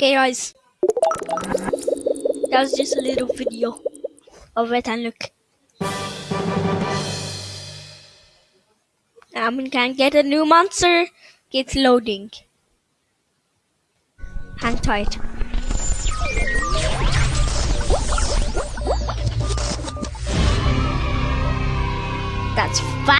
Okay, guys. That was just a little video of it, and look. I'm gonna get a new monster. It's loading. Hang tight. That's fast.